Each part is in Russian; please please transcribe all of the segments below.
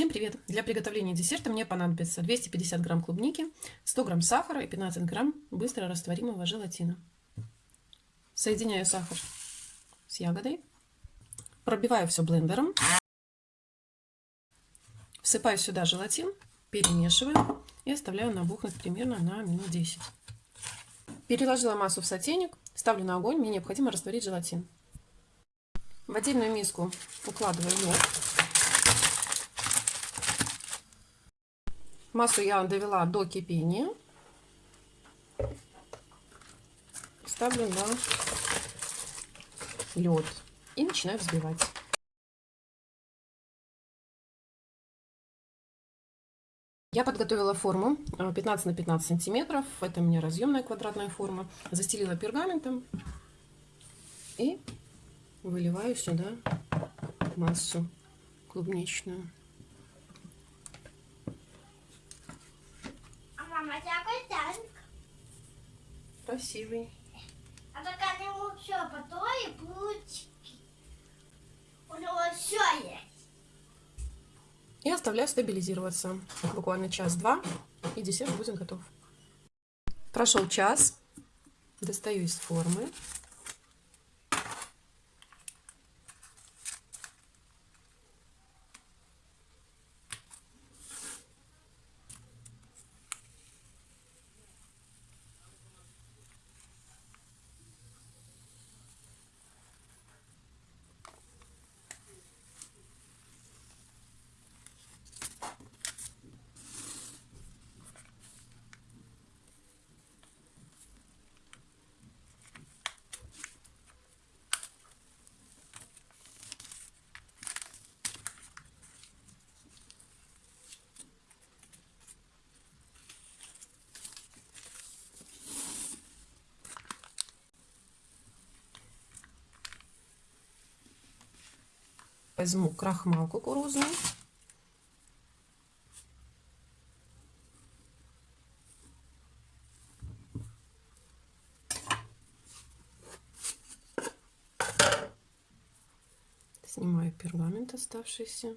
Всем привет! Для приготовления десерта мне понадобится 250 грамм клубники, 100 грамм сахара и 15 грамм быстро растворимого желатина. Соединяю сахар с ягодой, пробиваю все блендером, всыпаю сюда желатин, перемешиваю и оставляю набухнуть примерно на минут 10. Переложила массу в сотейник, ставлю на огонь, мне необходимо растворить желатин. В отдельную миску укладываю лед. Массу я довела до кипения. Ставлю на лед и начинаю взбивать. Я подготовила форму 15 на 15 сантиметров. Это у меня разъемная квадратная форма. Застелила пергаментом и выливаю сюда массу клубничную. Какой танк? Красивый. А только у него все по той булочки. У него все есть. И оставляю стабилизироваться. Буквально час-два, и десерт будет готов. Прошел час. Достаю из формы. Возьму крахмал кукурузный. Снимаю пергамент оставшийся.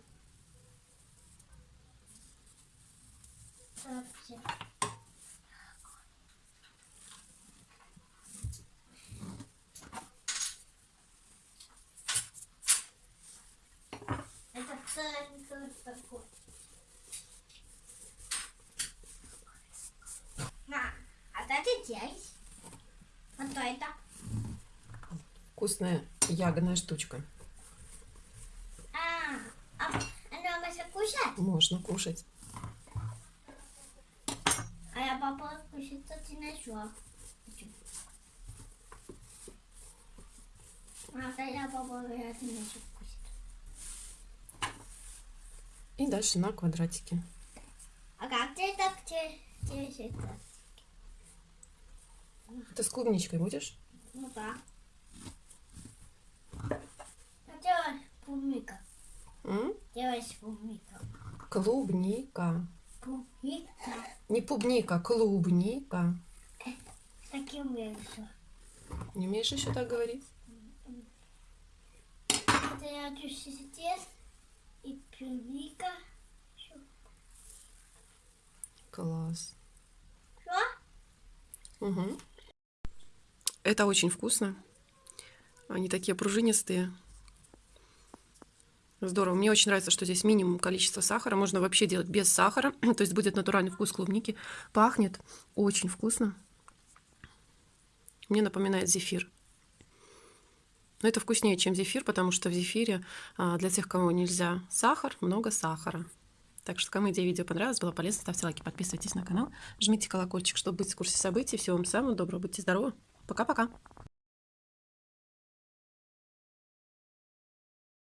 На, а дайте здесь. А то это? Вкусная ягодная штучка. А, а оно можно кушать? Можно кушать. А я попала кушать, то ты нашла. А я попала, я ты начал кушать. И дальше на квадратики. А как ты так это? Ты с клубничкой будешь? Ну да. А делай клубника. М? Делай клубника. Клубника. Клубника. Не пубника, клубника. Таким весом. Не умеешь еще так говорить? Это я здесь и клубника. Класс. Что? Угу. Это очень вкусно. Они такие пружинистые. Здорово. Мне очень нравится, что здесь минимум количества сахара. Можно вообще делать без сахара. То есть будет натуральный вкус клубники. Пахнет очень вкусно. Мне напоминает зефир. Но это вкуснее, чем зефир, потому что в зефире а, для тех, кому нельзя сахар, много сахара. Так что, кому идея видео понравилась, было полезно, ставьте лайки, подписывайтесь на канал, жмите колокольчик, чтобы быть в курсе событий. Всего вам самого доброго, будьте здоровы. Пока-пока.